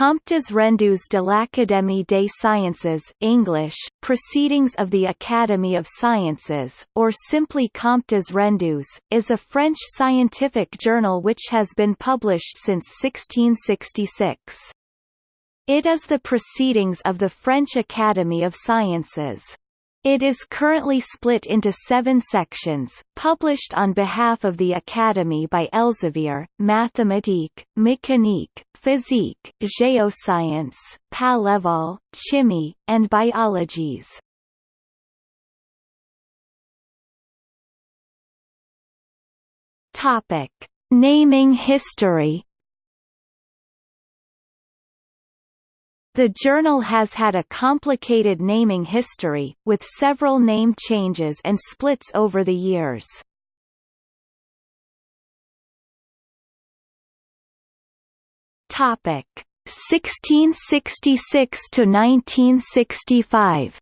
Comptes rendus de l'Académie des Sciences English, Proceedings of the Academy of Sciences, or simply Comptes rendus, is a French scientific journal which has been published since 1666. It is the proceedings of the French Academy of Sciences. It is currently split into seven sections, published on behalf of the Academy by Elsevier, Mathématique, Mécanique, Physique, Géoscience, Palévol, Chimie, and Biologies. Naming history The journal has had a complicated naming history, with several name changes and splits over the years. Topic 1666 to 1965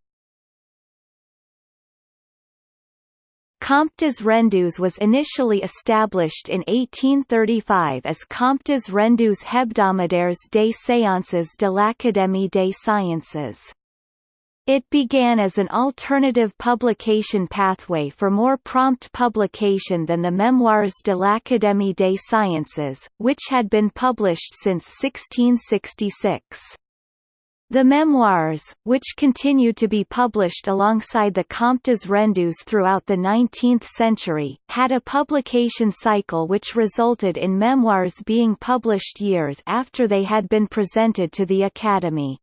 Comptes rendus was initially established in 1835 as Comptes rendus hebdomadaires des séances de l'Académie des sciences. It began as an alternative publication pathway for more prompt publication than the Memoires de l'Académie des sciences, which had been published since 1666. The memoirs, which continued to be published alongside the Comptes rendus throughout the 19th century, had a publication cycle which resulted in memoirs being published years after they had been presented to the Academy.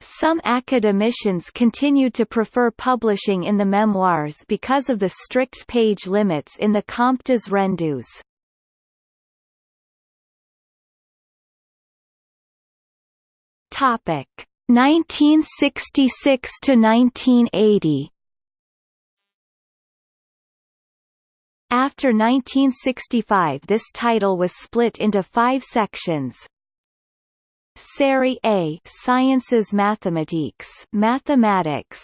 Some academicians continued to prefer publishing in the memoirs because of the strict page limits in the Comptes rendus. Topic 1966 to 1980. After 1965 this title was split into five sections. Série A Sciences Mathématiques Mathematics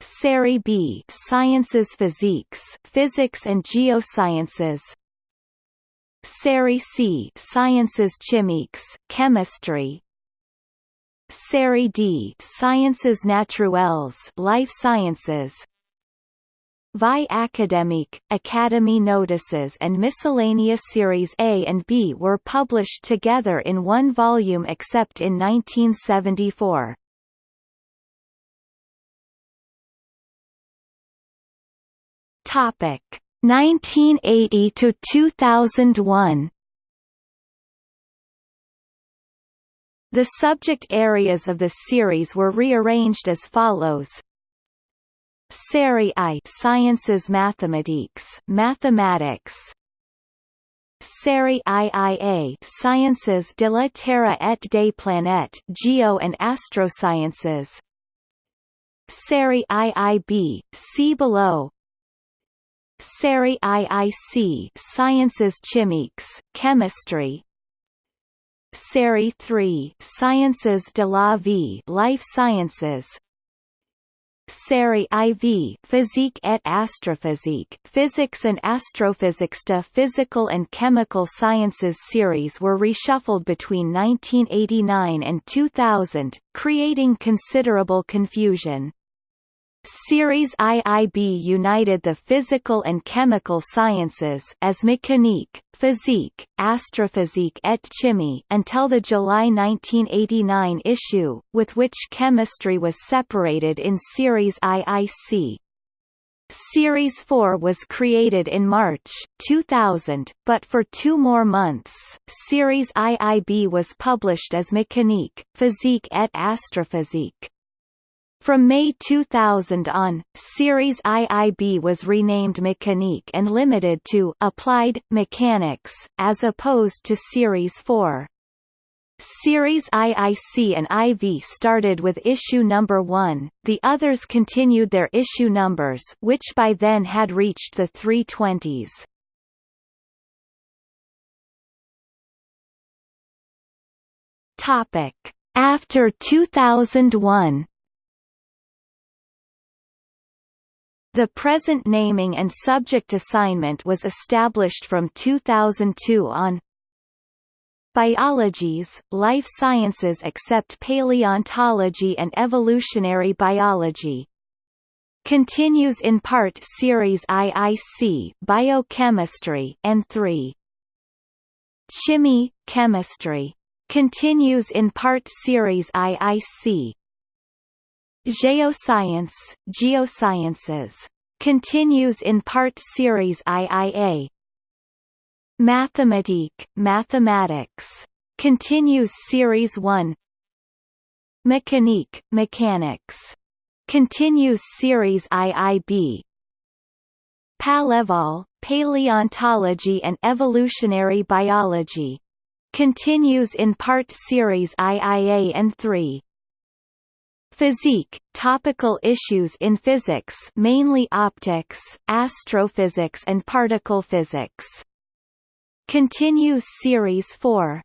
Série B Sciences Physiques Physics and Geosciences Série C Sciences Chimiques Chemistry Série D Sciences Naturelles Life Sciences Vie Académique, Academy Notices and Miscellaneous Series A and B were published together in one volume except in 1974. Topic 1980 to 2001 The subject areas of the series were rearranged as follows. Série I Sciences Mathematiques Mathematics. Série IIA Sciences de la Terre et des planètes Geo and Astrosciences. Série IIB See below. Série IIC Sciences Chimiques Chemistry Série 3 Sciences de la vie Life Sciences Série IV Physique et Astrophysique Physics and Astrophysics The Physical and Chemical Sciences series were reshuffled between 1989 and 2000, creating considerable confusion. Series IIB united the physical and chemical sciences as mécanique, physique, astrophysique et chimie until the July 1989 issue, with which chemistry was separated in Series IIC. Series 4 was created in March 2000, but for two more months, Series IIB was published as Mécanique, Physique et Astrophysique. From May 2000 on, Series IIB was renamed Mechanique and limited to Applied Mechanics, as opposed to Series 4. Series IIC and IV started with issue number 1, the others continued their issue numbers which by then had reached the 320s. Topic. After 2001 The present naming and subject assignment was established from 2002 on Biologies, life sciences except paleontology and evolutionary biology. Continues in part Series IIC Biochemistry and 3. Chimie, Chemistry. Continues in part Series IIC. Geoscience, Geosciences. Continues in part Series IIA. Mathematique, Mathematics. Continues Series 1. Mécanique, Mechanics. Continues Series IIB. Palévol, Paleontology and Evolutionary Biology. Continues in part Series IIA and 3. Physique, topical issues in physics mainly optics, astrophysics and particle physics. Continues Series 4